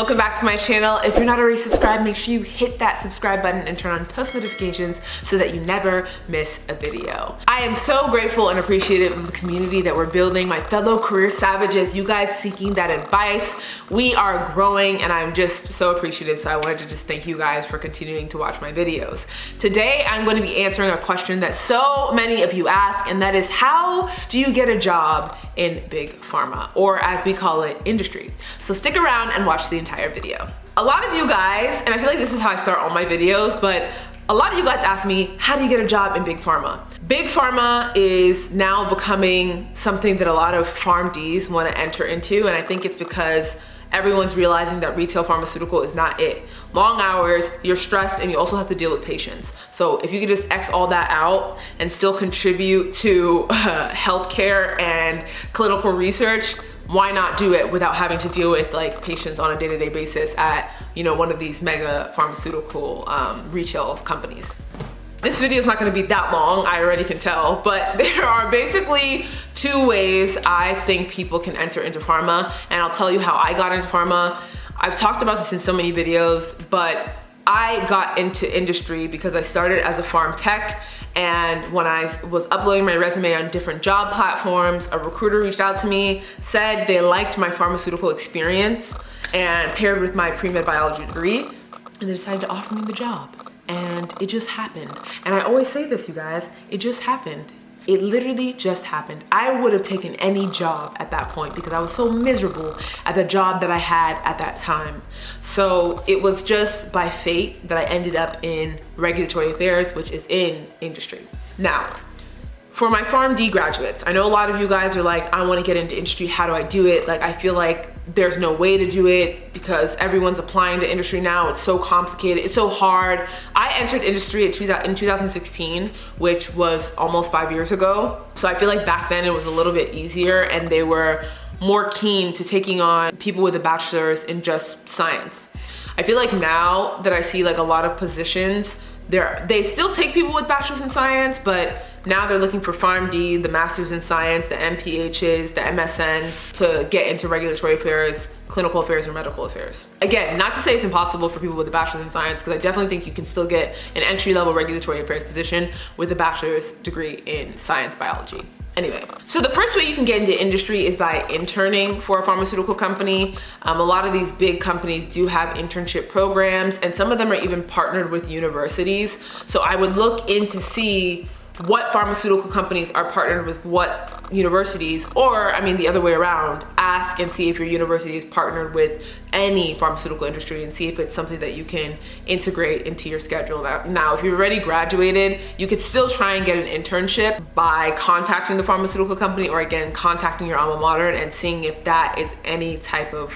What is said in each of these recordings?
welcome back to my channel. If you're not already subscribed, make sure you hit that subscribe button and turn on post notifications so that you never miss a video. I am so grateful and appreciative of the community that we're building, my fellow career savages, you guys seeking that advice. We are growing and I'm just so appreciative. So I wanted to just thank you guys for continuing to watch my videos. Today, I'm going to be answering a question that so many of you ask, and that is how do you get a job in big pharma, or as we call it, industry? So stick around and watch the entire video. A lot of you guys, and I feel like this is how I start all my videos, but a lot of you guys ask me, how do you get a job in big pharma? Big pharma is now becoming something that a lot of PharmDs want to enter into, and I think it's because everyone's realizing that retail pharmaceutical is not it. Long hours, you're stressed, and you also have to deal with patients. So if you could just X all that out and still contribute to uh, healthcare and clinical research, why not do it without having to deal with like patients on a day-to-day -day basis at you know one of these mega pharmaceutical um, retail companies? This video is not going to be that long i already can tell but there are basically two ways i think people can enter into pharma and i'll tell you how i got into pharma. I've talked about this in so many videos but i got into industry because i started as a pharm tech and when I was uploading my resume on different job platforms, a recruiter reached out to me, said they liked my pharmaceutical experience and paired with my pre-med biology degree, and they decided to offer me the job. And it just happened. And I always say this, you guys, it just happened. It literally just happened. I would have taken any job at that point because I was so miserable at the job that I had at that time. So it was just by fate that I ended up in regulatory affairs, which is in industry. Now, for my PharmD graduates, I know a lot of you guys are like, I wanna get into industry, how do I do it? Like, I feel like there's no way to do it because everyone's applying to industry now. It's so complicated, it's so hard. I entered industry in 2016, which was almost five years ago. So I feel like back then it was a little bit easier and they were more keen to taking on people with a bachelor's in just science. I feel like now that I see like a lot of positions, they're, they still take people with bachelor's in science, but now they're looking for PharmD, the Masters in Science, the MPHs, the MSNs to get into regulatory affairs, clinical affairs, or medical affairs. Again, not to say it's impossible for people with a bachelor's in science, because I definitely think you can still get an entry-level regulatory affairs position with a bachelor's degree in science biology. Anyway, so the first way you can get into industry is by interning for a pharmaceutical company. Um, a lot of these big companies do have internship programs and some of them are even partnered with universities. So I would look in to see what pharmaceutical companies are partnered with what universities, or I mean the other way around, ask and see if your university is partnered with any pharmaceutical industry and see if it's something that you can integrate into your schedule. Now, if you've already graduated, you could still try and get an internship by contacting the pharmaceutical company or again, contacting your alma mater and seeing if that is any type of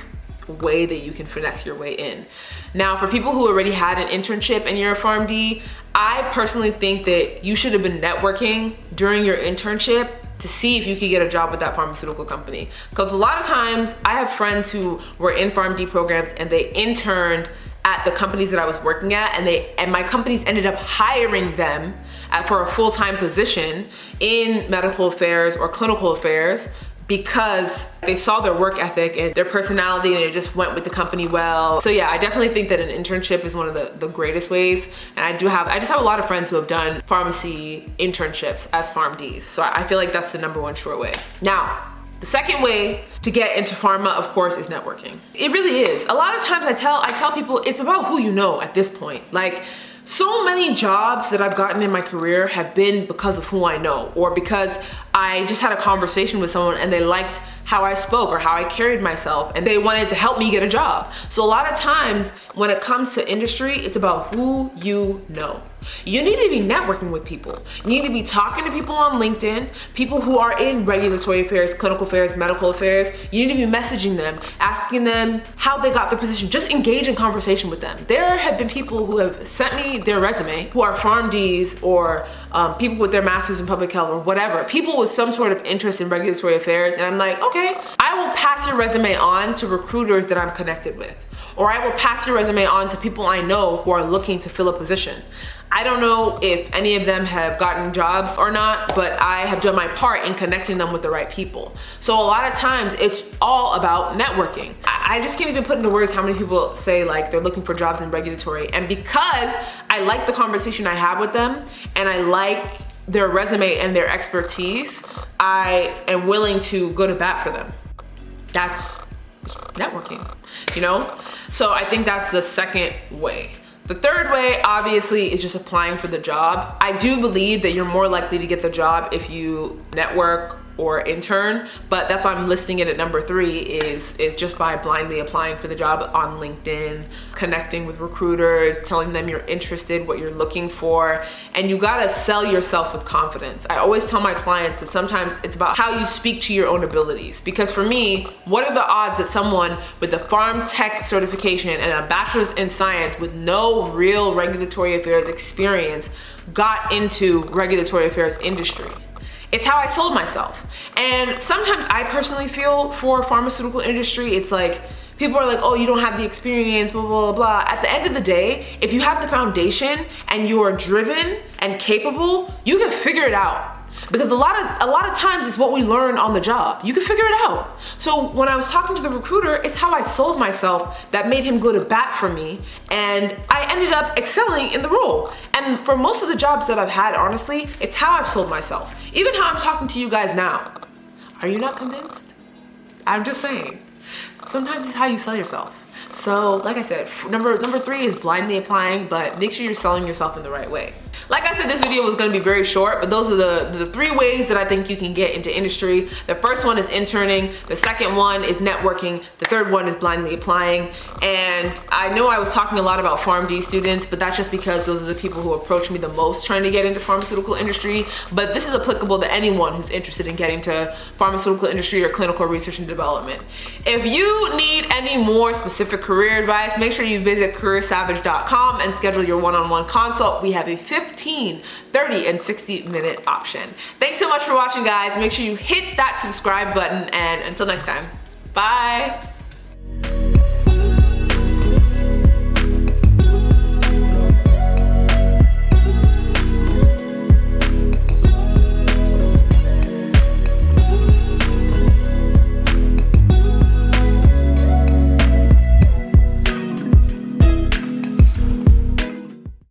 way that you can finesse your way in. Now, for people who already had an internship and you're a PharmD, I personally think that you should have been networking during your internship to see if you could get a job with that pharmaceutical company. Because a lot of times I have friends who were in PharmD programs and they interned at the companies that I was working at and they and my companies ended up hiring them at, for a full-time position in medical affairs or clinical affairs because they saw their work ethic and their personality and it just went with the company well. So yeah, I definitely think that an internship is one of the, the greatest ways. And I do have, I just have a lot of friends who have done pharmacy internships as PharmDs. So I feel like that's the number one sure way. Now, the second way to get into pharma, of course, is networking. It really is. A lot of times I tell, I tell people it's about who you know at this point. Like, so many jobs that I've gotten in my career have been because of who I know or because I just had a conversation with someone and they liked how I spoke or how I carried myself and they wanted to help me get a job. So a lot of times when it comes to industry, it's about who you know. You need to be networking with people. You need to be talking to people on LinkedIn, people who are in regulatory affairs, clinical affairs, medical affairs. You need to be messaging them, asking them how they got their position. Just engage in conversation with them. There have been people who have sent me their resume who are PharmDs or um, people with their masters in public health or whatever, people with some sort of interest in regulatory affairs. And I'm like, okay, I will pass your resume on to recruiters that I'm connected with or I will pass your resume on to people I know who are looking to fill a position. I don't know if any of them have gotten jobs or not, but I have done my part in connecting them with the right people. So a lot of times it's all about networking. I just can't even put into words how many people say like they're looking for jobs in regulatory. And because I like the conversation I have with them and I like their resume and their expertise, I am willing to go to bat for them. That's networking, you know? So I think that's the second way. The third way, obviously, is just applying for the job. I do believe that you're more likely to get the job if you network or intern, but that's why I'm listing it at number three is, is just by blindly applying for the job on LinkedIn, connecting with recruiters, telling them you're interested, what you're looking for, and you gotta sell yourself with confidence. I always tell my clients that sometimes it's about how you speak to your own abilities. Because for me, what are the odds that someone with a pharm tech certification and a bachelor's in science with no real regulatory affairs experience got into regulatory affairs industry? It's how I sold myself. And sometimes I personally feel for pharmaceutical industry, it's like, people are like, oh, you don't have the experience, blah, blah, blah. At the end of the day, if you have the foundation and you are driven and capable, you can figure it out because a lot of a lot of times it's what we learn on the job. You can figure it out. So when I was talking to the recruiter, it's how I sold myself that made him go to bat for me and I ended up excelling in the role. And for most of the jobs that I've had, honestly, it's how I've sold myself. Even how I'm talking to you guys now. Are you not convinced? I'm just saying. Sometimes it's how you sell yourself. So like I said, number, number three is blindly applying, but make sure you're selling yourself in the right way. Like I said, this video was gonna be very short, but those are the, the three ways that I think you can get into industry. The first one is interning, the second one is networking, the third one is blindly applying. And I know I was talking a lot about PharmD students, but that's just because those are the people who approach me the most trying to get into pharmaceutical industry. But this is applicable to anyone who's interested in getting to pharmaceutical industry or clinical research and development. If you need any more specific career advice, make sure you visit careersavage.com and schedule your one-on-one -on -one consult. We have a 15, 30, and 60 minute option. Thanks so much for watching guys. Make sure you hit that subscribe button and until next time, bye.